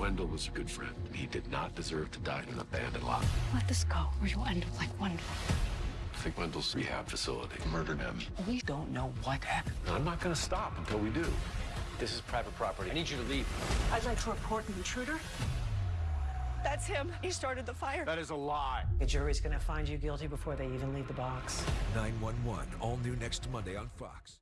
Wendell was a good friend. He did not deserve to die in an abandoned lot. Let this go, or you'll end up like Wendell. I think Wendell's rehab facility murdered him. We don't know what happened. I'm not going to stop until we do. This is private property. I need you to leave. I'd like to report an intruder. That's him. He started the fire. That is a lie. The jury's going to find you guilty before they even leave the box. 911, all new next Monday on Fox.